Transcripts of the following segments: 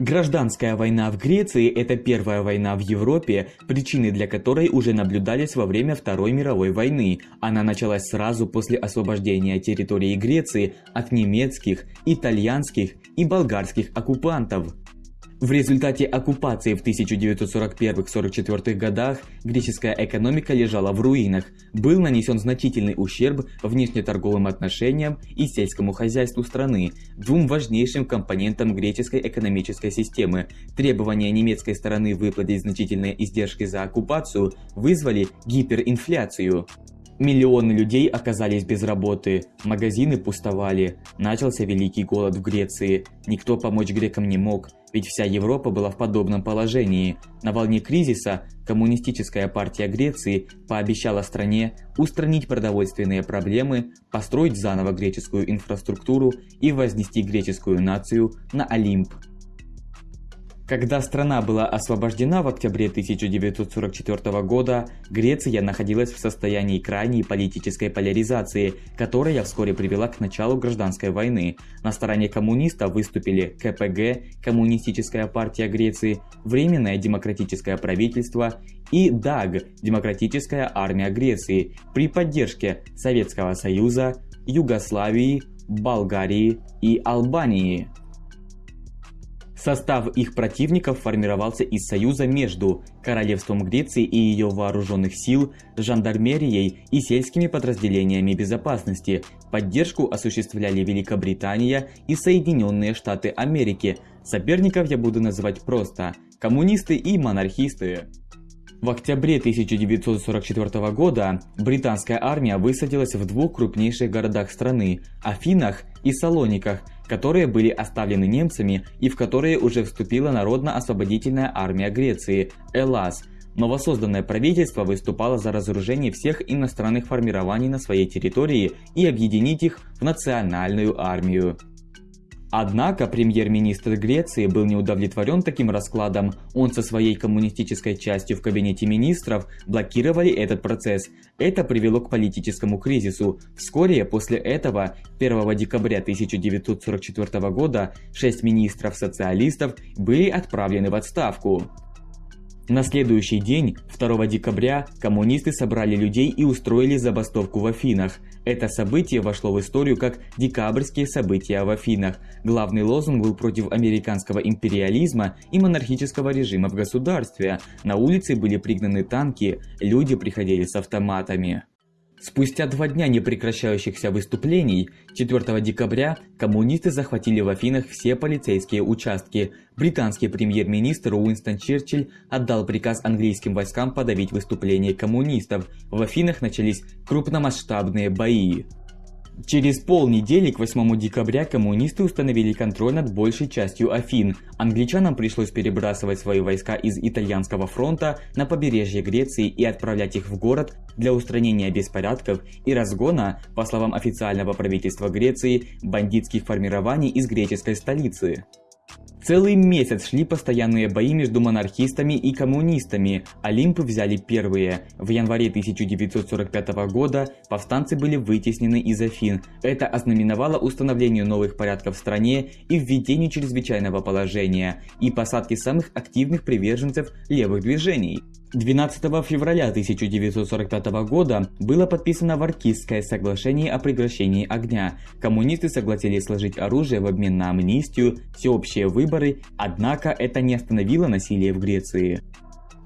Гражданская война в Греции – это первая война в Европе, причины для которой уже наблюдались во время Второй мировой войны. Она началась сразу после освобождения территории Греции от немецких, итальянских и болгарских оккупантов. В результате оккупации в 1941-44 годах греческая экономика лежала в руинах, был нанесен значительный ущерб внешнеторговым отношениям и сельскому хозяйству страны, двум важнейшим компонентам греческой экономической системы. Требования немецкой стороны выплатить значительные издержки за оккупацию вызвали гиперинфляцию. Миллионы людей оказались без работы, магазины пустовали, начался великий голод в Греции, никто помочь грекам не мог, ведь вся Европа была в подобном положении. На волне кризиса Коммунистическая партия Греции пообещала стране устранить продовольственные проблемы, построить заново греческую инфраструктуру и вознести греческую нацию на Олимп. Когда страна была освобождена в октябре 1944 года, Греция находилась в состоянии крайней политической поляризации, которая вскоре привела к началу гражданской войны. На стороне коммунистов выступили КПГ, Коммунистическая партия Греции, Временное демократическое правительство и ДАГ, Демократическая армия Греции, при поддержке Советского Союза, Югославии, Болгарии и Албании. Состав их противников формировался из союза между Королевством Греции и ее вооруженных сил, жандармерией и сельскими подразделениями безопасности. Поддержку осуществляли Великобритания и Соединенные Штаты Америки. Соперников я буду называть просто – коммунисты и монархисты. В октябре 1944 года британская армия высадилась в двух крупнейших городах страны – Афинах и Салониках – которые были оставлены немцами и в которые уже вступила Народно-освободительная армия Греции – ЭЛАС. Новосозданное правительство выступало за разоружение всех иностранных формирований на своей территории и объединить их в национальную армию. Однако премьер-министр Греции был не удовлетворен таким раскладом, он со своей коммунистической частью в кабинете министров блокировали этот процесс. Это привело к политическому кризису. Вскоре после этого, 1 декабря 1944 года, шесть министров-социалистов были отправлены в отставку. На следующий день, 2 декабря, коммунисты собрали людей и устроили забастовку в Афинах. Это событие вошло в историю как «Декабрьские события в Афинах». Главный лозунг был против американского империализма и монархического режима в государстве. На улице были пригнаны танки, люди приходили с автоматами. Спустя два дня непрекращающихся выступлений, 4 декабря коммунисты захватили в Афинах все полицейские участки. Британский премьер-министр Уинстон Черчилль отдал приказ английским войскам подавить выступления коммунистов. В Афинах начались крупномасштабные бои. Через полнедели, к 8 декабря, коммунисты установили контроль над большей частью Афин. Англичанам пришлось перебрасывать свои войска из итальянского фронта на побережье Греции и отправлять их в город для устранения беспорядков и разгона, по словам официального правительства Греции, бандитских формирований из греческой столицы. Целый месяц шли постоянные бои между монархистами и коммунистами. Олимпы взяли первые. В январе 1945 года повстанцы были вытеснены из Афин. Это ознаменовало установление новых порядков в стране и введение чрезвычайного положения и посадки самых активных приверженцев левых движений. 12 февраля 1945 года было подписано Варкистское соглашение о прекращении огня. Коммунисты согласились сложить оружие в обмен на амнистию, всеобщие выборы, однако это не остановило насилие в Греции.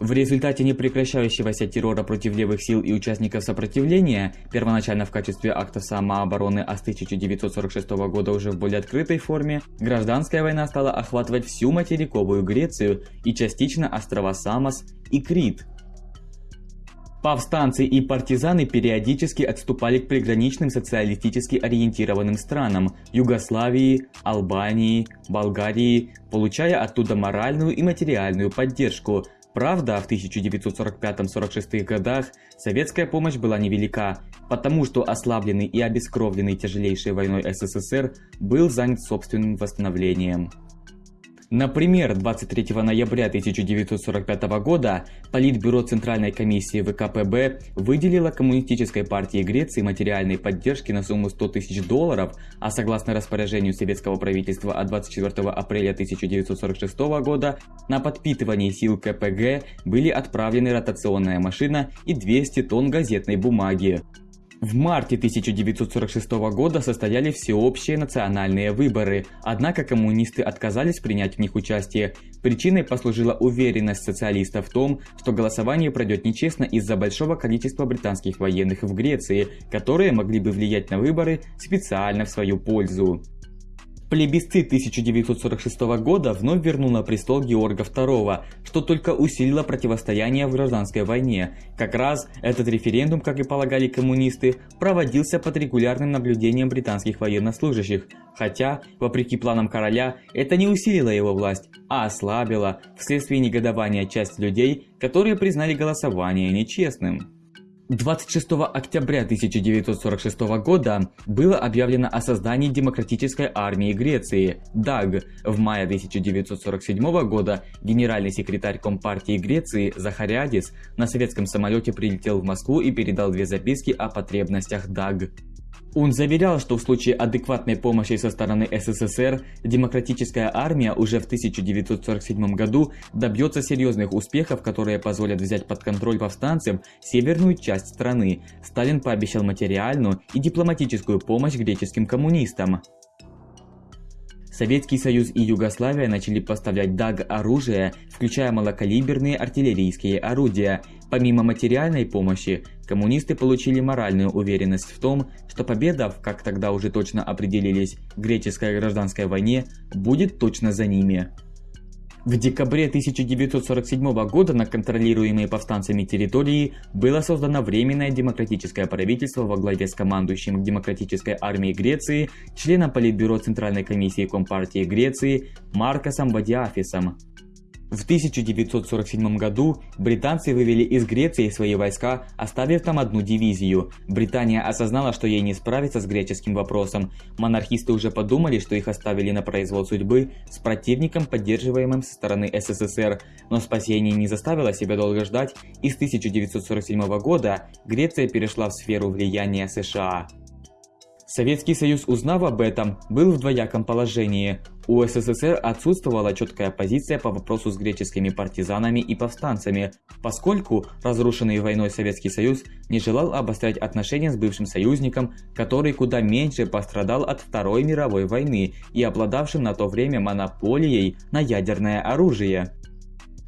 В результате непрекращающегося террора против левых сил и участников сопротивления, первоначально в качестве акта самообороны, а с 1946 года уже в более открытой форме, гражданская война стала охватывать всю материковую Грецию и частично острова Самос и Крит. Повстанцы и партизаны периодически отступали к приграничным социалистически ориентированным странам – Югославии, Албании, Болгарии, получая оттуда моральную и материальную поддержку – Правда, в 1945-46 годах советская помощь была невелика, потому что ослабленный и обескровленный тяжелейшей войной СССР был занят собственным восстановлением. Например, 23 ноября 1945 года Политбюро Центральной комиссии ВКПБ выделило Коммунистической партии Греции материальной поддержки на сумму 100 тысяч долларов, а согласно распоряжению советского правительства от 24 апреля 1946 года на подпитывание сил КПГ были отправлены ротационная машина и 200 тонн газетной бумаги. В марте 1946 года состояли всеобщие национальные выборы, однако коммунисты отказались принять в них участие. Причиной послужила уверенность социалистов в том, что голосование пройдет нечестно из-за большого количества британских военных в Греции, которые могли бы влиять на выборы специально в свою пользу. Плебисцит 1946 года вновь вернул на престол Георга II, что только усилило противостояние в гражданской войне. Как раз этот референдум, как и полагали коммунисты, проводился под регулярным наблюдением британских военнослужащих, хотя, вопреки планам короля, это не усилило его власть, а ослабило вследствие негодования часть людей, которые признали голосование нечестным. 26 октября 1946 года было объявлено о создании Демократической армии Греции (ДАГ). В мае 1947 года генеральный секретарь Компартии Греции Захариадис на советском самолете прилетел в Москву и передал две записки о потребностях ДАГ. Он заверял, что в случае адекватной помощи со стороны СССР, демократическая армия уже в 1947 году добьется серьезных успехов, которые позволят взять под контроль повстанцам северную часть страны. Сталин пообещал материальную и дипломатическую помощь греческим коммунистам. Советский Союз и Югославия начали поставлять ДАГ оружие, включая малокалиберные артиллерийские орудия. Помимо материальной помощи, коммунисты получили моральную уверенность в том, что победа в, как тогда уже точно определились, греческой гражданской войне будет точно за ними. В декабре 1947 года на контролируемой повстанцами территории было создано Временное демократическое правительство во главе с командующим Демократической армией Греции, членом Политбюро Центральной комиссии Компартии Греции Маркосом Вадиафисом. В 1947 году британцы вывели из Греции свои войска, оставив там одну дивизию. Британия осознала, что ей не справиться с греческим вопросом. Монархисты уже подумали, что их оставили на произвол судьбы с противником, поддерживаемым со стороны СССР. Но спасение не заставило себя долго ждать, и с 1947 года Греция перешла в сферу влияния США. Советский Союз, узнав об этом, был в двояком положении. У СССР отсутствовала четкая позиция по вопросу с греческими партизанами и повстанцами, поскольку разрушенный войной Советский Союз не желал обострять отношения с бывшим союзником, который куда меньше пострадал от Второй мировой войны и обладавшим на то время монополией на ядерное оружие.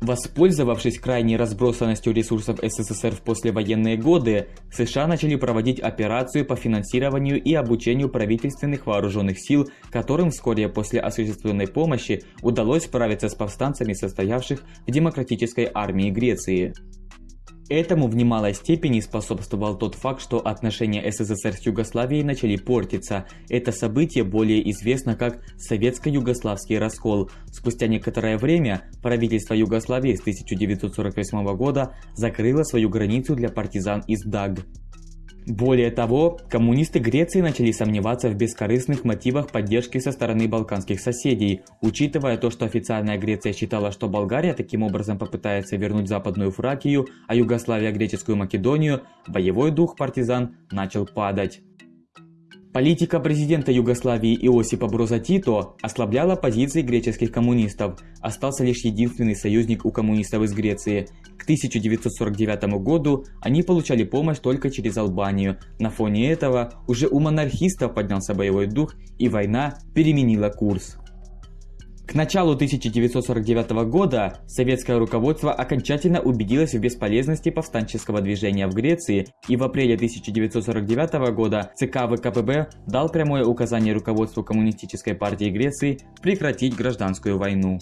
Воспользовавшись крайней разбросанностью ресурсов СССР в послевоенные годы, США начали проводить операцию по финансированию и обучению правительственных вооруженных сил, которым вскоре после осуществленной помощи удалось справиться с повстанцами, состоявших в Демократической армии Греции. Этому в немалой степени способствовал тот факт, что отношения СССР с Югославией начали портиться. Это событие более известно как Советско-Югославский раскол. Спустя некоторое время правительство Югославии с 1948 года закрыло свою границу для партизан из ДАГ. Более того, коммунисты Греции начали сомневаться в бескорыстных мотивах поддержки со стороны балканских соседей, учитывая то, что официальная Греция считала, что Болгария таким образом попытается вернуть Западную Фракию, а Югославия Греческую Македонию, боевой дух партизан начал падать. Политика президента Югославии Иосипа Броза Тито ослабляла позиции греческих коммунистов. Остался лишь единственный союзник у коммунистов из Греции. К 1949 году они получали помощь только через Албанию. На фоне этого уже у монархистов поднялся боевой дух и война переменила курс. К началу 1949 года советское руководство окончательно убедилось в бесполезности повстанческого движения в Греции и в апреле 1949 года ЦК ВКПБ дал прямое указание руководству Коммунистической партии Греции прекратить гражданскую войну.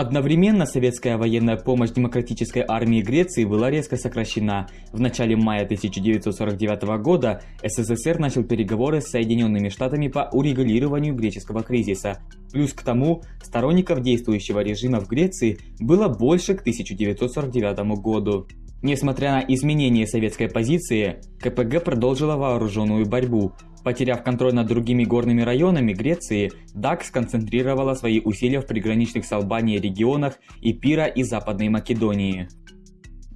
Одновременно советская военная помощь демократической армии Греции была резко сокращена. В начале мая 1949 года СССР начал переговоры с Соединенными Штатами по урегулированию греческого кризиса. Плюс к тому, сторонников действующего режима в Греции было больше к 1949 году. Несмотря на изменение советской позиции, КПГ продолжила вооруженную борьбу. Потеряв контроль над другими горными районами Греции, ДАК сконцентрировала свои усилия в приграничных с Албанией регионах Ипира и Западной Македонии.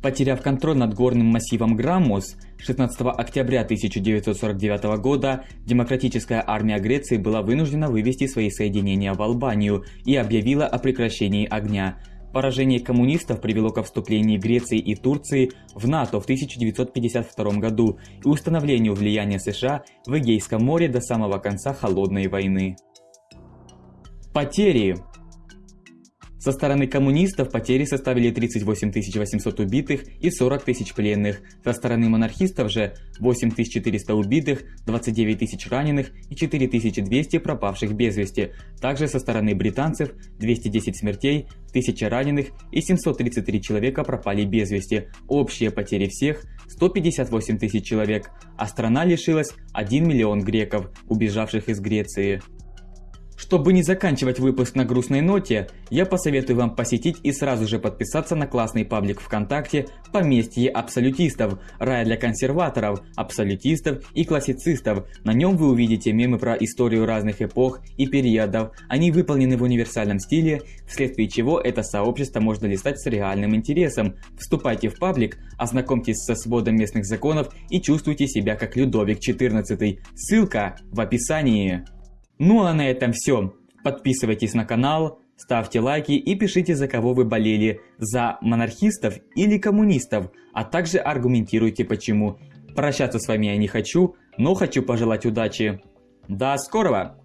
Потеряв контроль над горным массивом Граммус, 16 октября 1949 года Демократическая армия Греции была вынуждена вывести свои соединения в Албанию и объявила о прекращении огня. Поражение коммунистов привело к вступлению Греции и Турции в НАТО в 1952 году и установлению влияния США в Эгейском море до самого конца Холодной войны. Потери со стороны коммунистов потери составили 38 800 убитых и 40 тысяч пленных. Со стороны монархистов же 8 400 убитых, 29 тысяч раненых и 4 200 пропавших без вести. Также со стороны британцев 210 смертей, 1000 раненых и 733 человека пропали без вести. Общие потери всех 158 тысяч человек, а страна лишилась 1 миллион греков, убежавших из Греции. Чтобы не заканчивать выпуск на грустной ноте, я посоветую вам посетить и сразу же подписаться на классный паблик ВКонтакте «Поместье абсолютистов», рай для консерваторов, абсолютистов и классицистов. На нем вы увидите мемы про историю разных эпох и периодов. Они выполнены в универсальном стиле, вследствие чего это сообщество можно листать с реальным интересом. Вступайте в паблик, ознакомьтесь со сводом местных законов и чувствуйте себя как Людовик XIV. Ссылка в описании. Ну а на этом все. Подписывайтесь на канал, ставьте лайки и пишите за кого вы болели, за монархистов или коммунистов, а также аргументируйте почему. Прощаться с вами я не хочу, но хочу пожелать удачи. До скорого!